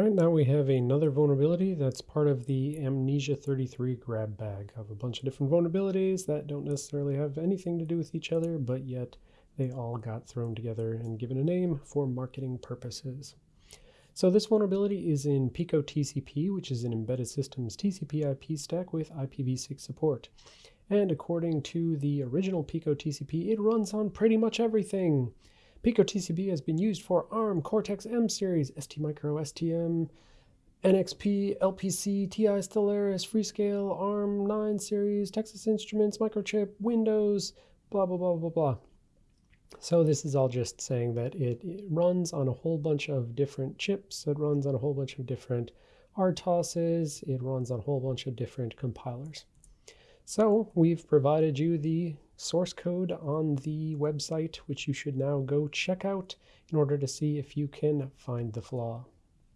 All right, now we have another vulnerability that's part of the Amnesia 33 grab bag of a bunch of different vulnerabilities that don't necessarily have anything to do with each other, but yet they all got thrown together and given a name for marketing purposes. So this vulnerability is in Pico TCP, which is an embedded systems TCP IP stack with IPv6 support. And according to the original Pico TCP, it runs on pretty much everything. Pico TCP has been used for ARM, Cortex-M series, STMicro, STM, NXP, LPC, TI Stellaris, Freescale, ARM 9 series, Texas Instruments, Microchip, Windows, blah, blah, blah, blah, blah. So this is all just saying that it, it, runs on a whole bunch of different chips. It runs on a whole bunch of different RTOSes. It runs on a whole bunch of different compilers. So we've provided you the source code on the website, which you should now go check out in order to see if you can find the flaw.